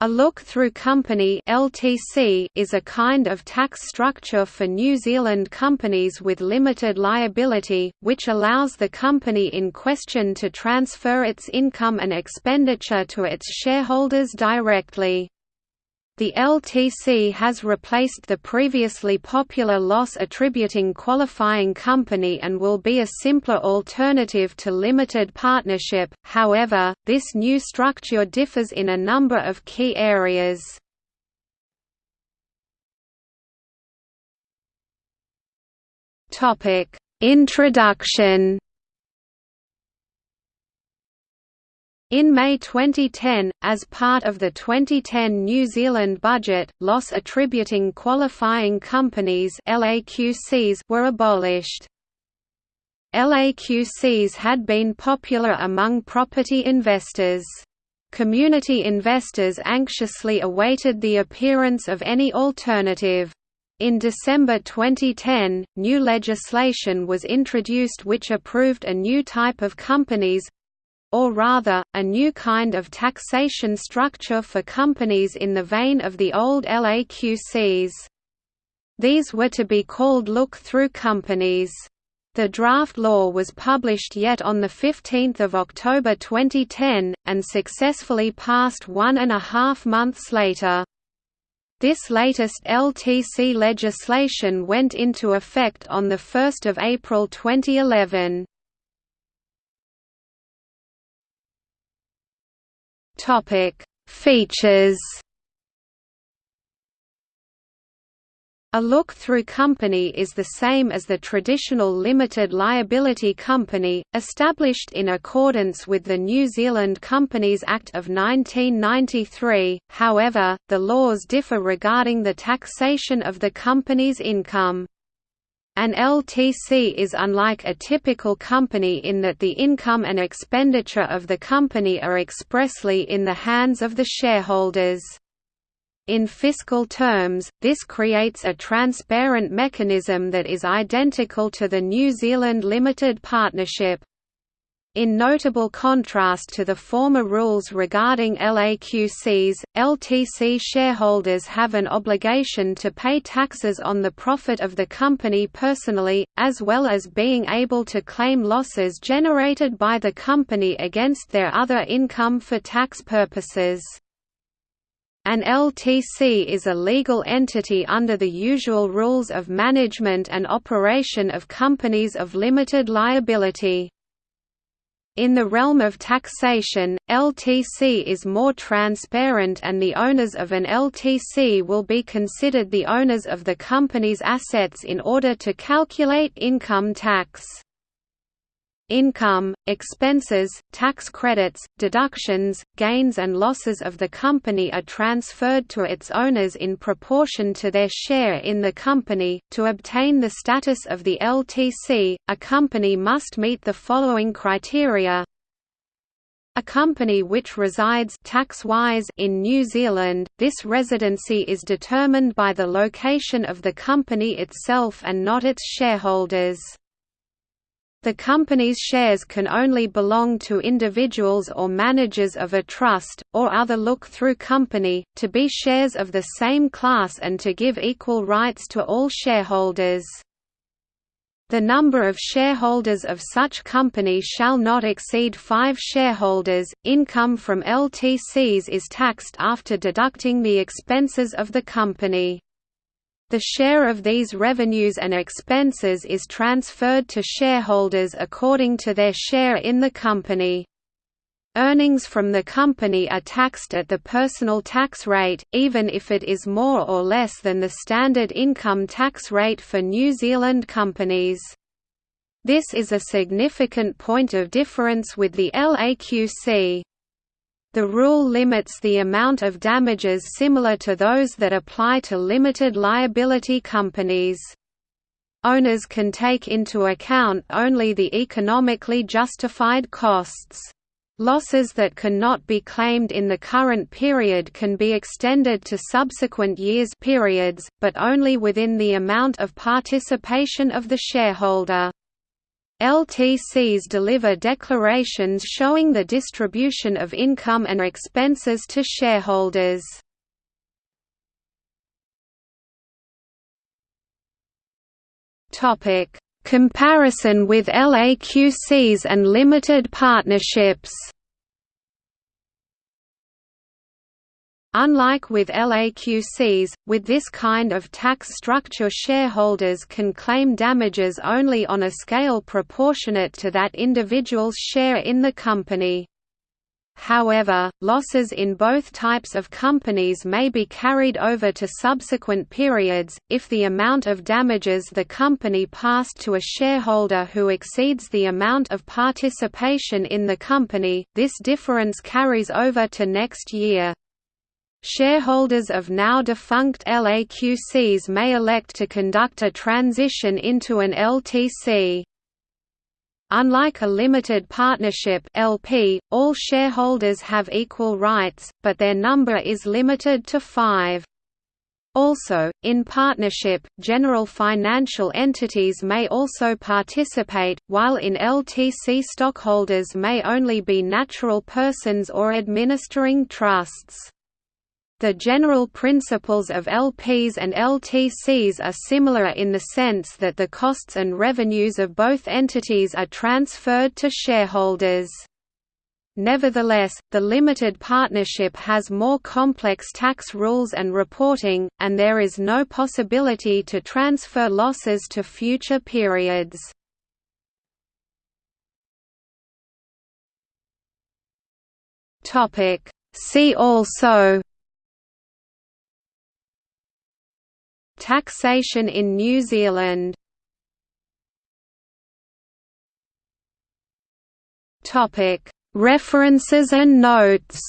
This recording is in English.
A look-through company (LTC) is a kind of tax structure for New Zealand companies with limited liability, which allows the company in question to transfer its income and expenditure to its shareholders directly. The LTC has replaced the previously popular loss attributing qualifying company and will be a simpler alternative to limited partnership, however, this new structure differs in a number of key areas. Introduction In May 2010, as part of the 2010 New Zealand budget, loss attributing qualifying companies LAQCs were abolished. LAQCs had been popular among property investors. Community investors anxiously awaited the appearance of any alternative. In December 2010, new legislation was introduced which approved a new type of companies, or rather, a new kind of taxation structure for companies in the vein of the old LAQCs. These were to be called look-through companies. The draft law was published yet on 15 October 2010, and successfully passed one and a half months later. This latest LTC legislation went into effect on 1 April 2011. Topic: Features. A look-through company is the same as the traditional limited liability company, established in accordance with the New Zealand Companies Act of 1993, however, the laws differ regarding the taxation of the company's income. An LTC is unlike a typical company in that the income and expenditure of the company are expressly in the hands of the shareholders. In fiscal terms, this creates a transparent mechanism that is identical to the New Zealand Limited Partnership. In notable contrast to the former rules regarding LAQCs, LTC shareholders have an obligation to pay taxes on the profit of the company personally, as well as being able to claim losses generated by the company against their other income for tax purposes. An LTC is a legal entity under the usual rules of management and operation of companies of limited liability. In the realm of taxation, LTC is more transparent and the owners of an LTC will be considered the owners of the company's assets in order to calculate income tax. Income, expenses, tax credits, deductions, gains and losses of the company are transferred to its owners in proportion to their share in the company. To obtain the status of the LTC, a company must meet the following criteria. A company which resides tax-wise in New Zealand, this residency is determined by the location of the company itself and not its shareholders. The company's shares can only belong to individuals or managers of a trust, or other look-through company, to be shares of the same class and to give equal rights to all shareholders. The number of shareholders of such company shall not exceed five shareholders. Income from LTCs is taxed after deducting the expenses of the company. The share of these revenues and expenses is transferred to shareholders according to their share in the company. Earnings from the company are taxed at the personal tax rate, even if it is more or less than the standard income tax rate for New Zealand companies. This is a significant point of difference with the LAQC. The rule limits the amount of damages similar to those that apply to limited liability companies. Owners can take into account only the economically justified costs. Losses that cannot be claimed in the current period can be extended to subsequent years periods, but only within the amount of participation of the shareholder. LTCs deliver declarations showing the distribution of income and expenses to shareholders. Comparison with LAQCs and limited partnerships. Unlike with LAQCs, with this kind of tax structure shareholders can claim damages only on a scale proportionate to that individual's share in the company. However, losses in both types of companies may be carried over to subsequent periods, if the amount of damages the company passed to a shareholder who exceeds the amount of participation in the company, this difference carries over to next year. Shareholders of now defunct LAQCs may elect to conduct a transition into an LTC. Unlike a limited partnership LP, all shareholders have equal rights, but their number is limited to five. Also, in partnership, general financial entities may also participate, while in LTC stockholders may only be natural persons or administering trusts. The general principles of LPs and LTCs are similar in the sense that the costs and revenues of both entities are transferred to shareholders. Nevertheless, the limited partnership has more complex tax rules and reporting, and there is no possibility to transfer losses to future periods. See also Taxation in New Zealand. References and notes